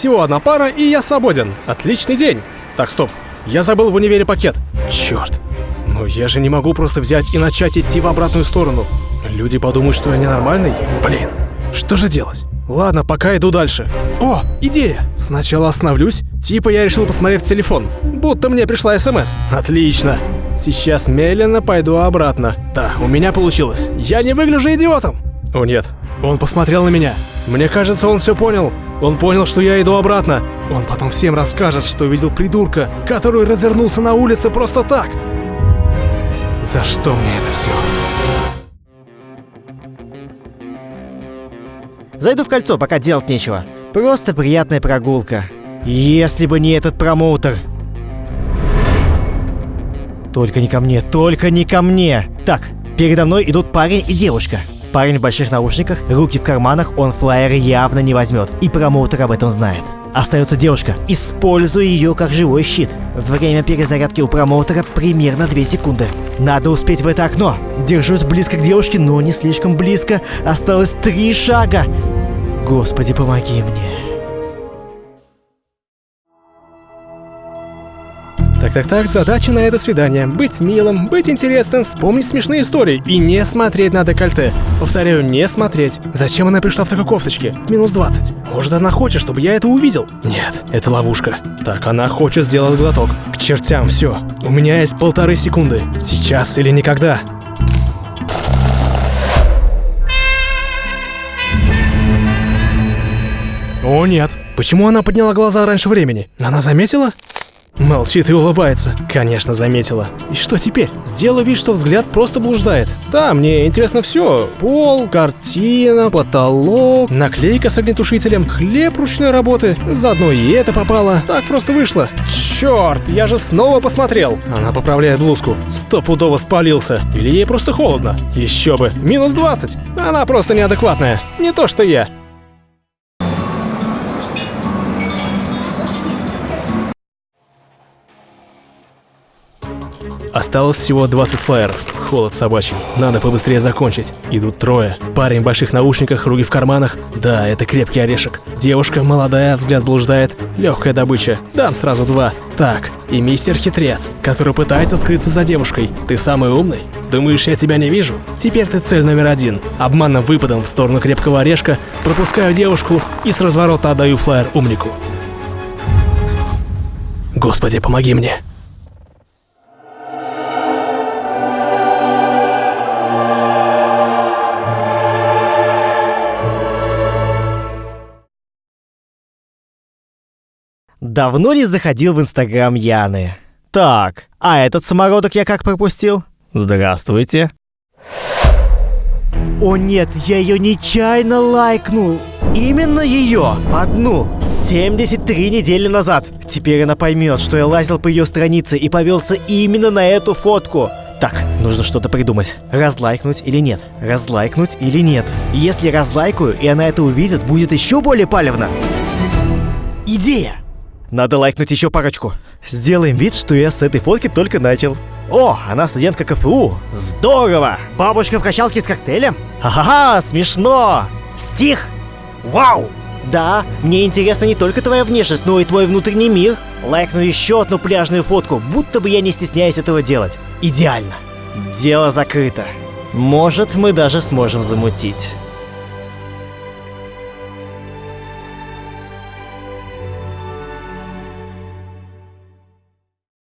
Всего одна пара, и я свободен. Отличный день. Так, стоп. Я забыл в универе пакет. Черт. Но я же не могу просто взять и начать идти в обратную сторону. Люди подумают, что я ненормальный. Блин, что же делать? Ладно, пока иду дальше. О, идея! Сначала остановлюсь. Типа я решил посмотреть в телефон. Будто мне пришла СМС. Отлично. Сейчас медленно пойду обратно. Да, у меня получилось. Я не выгляжу идиотом. О нет, он посмотрел на меня. Мне кажется, он все понял. Он понял, что я иду обратно. Он потом всем расскажет, что видел придурка, который развернулся на улице просто так. За что мне это все? Зайду в кольцо, пока делать нечего. Просто приятная прогулка. Если бы не этот промоутер. Только не ко мне, только не ко мне. Так, передо мной идут парень и девушка. Парень в больших наушниках, руки в карманах, он флайеры явно не возьмет. И промоутер об этом знает. Остается девушка. Используй ее как живой щит. Время перезарядки у промоутера примерно 2 секунды. Надо успеть в это окно. Держусь близко к девушке, но не слишком близко. Осталось три шага. Господи, помоги мне. Так-так-так, задача на это свидание. Быть милым, быть интересным, вспомнить смешные истории и не смотреть на декольте. Повторяю, не смотреть. Зачем она пришла в такой кофточке? Минус 20. Может, она хочет, чтобы я это увидел? Нет, это ловушка. Так, она хочет сделать глоток. К чертям, все. У меня есть полторы секунды. Сейчас или никогда. О нет, почему она подняла глаза раньше времени? Она заметила? Молчит и улыбается. Конечно, заметила. И что теперь? Сделаю вид, что взгляд просто блуждает. Да, мне интересно все. Пол, картина, потолок, наклейка с огнетушителем, хлеб ручной работы. Заодно и это попало. Так просто вышло. Черт, я же снова посмотрел. Она поправляет блузку. Стопудово спалился. Или ей просто холодно. Еще бы. Минус 20. Она просто неадекватная. Не то, что я. Осталось всего 20 флайеров. Холод собачий. Надо побыстрее закончить. Идут трое. Парень в больших наушниках, руки в карманах. Да, это крепкий орешек. Девушка молодая, взгляд блуждает. Легкая добыча. Дам сразу два. Так, и мистер Хитрец, который пытается скрыться за девушкой. Ты самый умный? Думаешь, я тебя не вижу? Теперь ты цель номер один. Обманным выпадом в сторону крепкого орешка пропускаю девушку и с разворота отдаю флайер умнику. Господи, помоги мне. Давно не заходил в инстаграм Яны. Так, а этот самородок я как пропустил? Здравствуйте. О нет, я ее нечаянно лайкнул. Именно ее, одну, 73 недели назад. Теперь она поймет, что я лазил по ее странице и повелся именно на эту фотку. Так, нужно что-то придумать. Разлайкнуть или нет? Разлайкнуть или нет? Если разлайкаю, и она это увидит, будет еще более палевно. Идея! Надо лайкнуть еще парочку. Сделаем вид, что я с этой фотки только начал. О, она студентка КФУ. Здорово! Бабушка в качалке с коктейлем? Ха-ха-ха, смешно! Стих? Вау! Да, мне интересна не только твоя внешность, но и твой внутренний мир. Лайкну еще одну пляжную фотку, будто бы я не стесняюсь этого делать. Идеально. Дело закрыто. Может, мы даже сможем замутить.